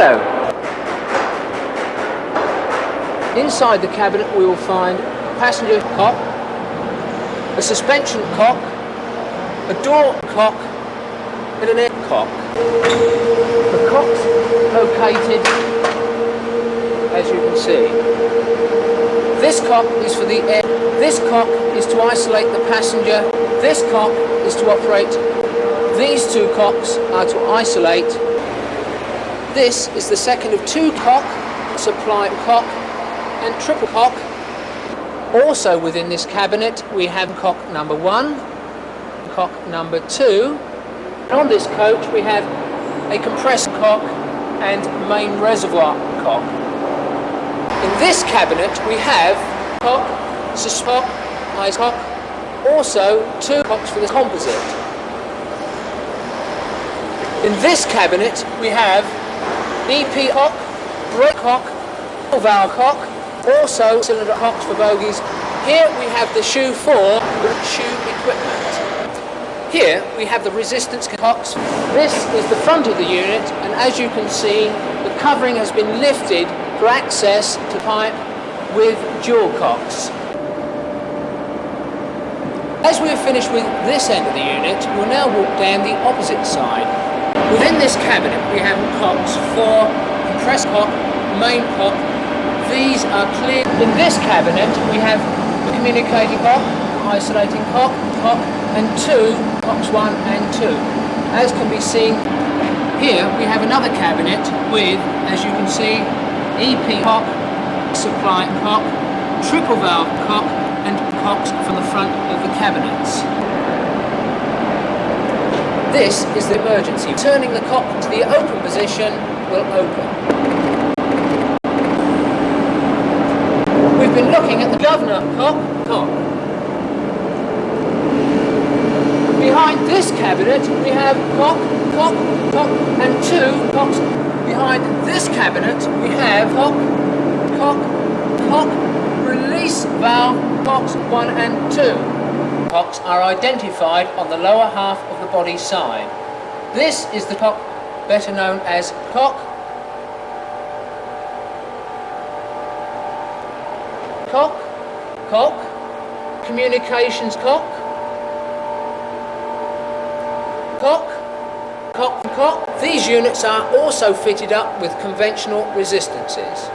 Hello. Inside the cabinet we will find a passenger cock, a suspension cock, a door cock and an air cock. The cock's located as you can see. This cock is for the air. This cock is to isolate the passenger. This cock is to operate. These two cocks are to isolate. This is the second of two cock, supply cock and triple cock. Also within this cabinet we have cock number one, cock number two. And on this coach we have a compressed cock and main reservoir cock. In this cabinet we have cock, suscock, ice cock, also two cocks for the composite. In this cabinet we have EP cock, brake cock, valve cock, also cylinder cocks for bogies. Here we have the shoe 4 shoe equipment. Here we have the resistance cocks. This is the front of the unit and as you can see the covering has been lifted for access to pipe with dual cocks. As we have finished with this end of the unit, we'll now walk down the opposite side. Within this cabinet we have cocks for compressed cock, main cock. These are clear. In this cabinet we have communicating cock, isolating cock, cock and two, cocks one and two. As can be seen here we have another cabinet with, as you can see, EP cock, supply cock, triple valve cock and cocks from the front of the cabinets. This is the emergency. Turning the cock to the open position will open. We've been looking at the governor cock, cock. Behind this cabinet we have cock, cock, cock and two cocks Behind this cabinet we have cock, cock, cock, release valve, cocks 1 and 2. Cocks are identified on the lower half of the body side. This is the cock better known as cock, cock, cock, communications cock, cock, cock cock. These units are also fitted up with conventional resistances.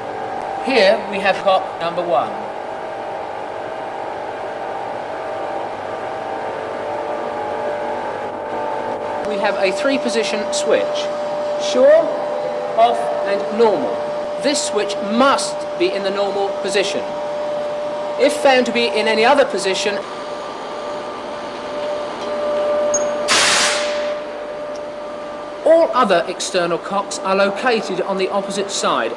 Here we have cock number one. We have a three position switch. Sure, off and normal. This switch must be in the normal position. If found to be in any other position, All other external cocks are located on the opposite side.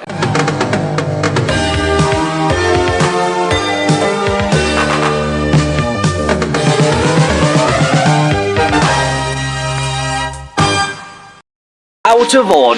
outer order.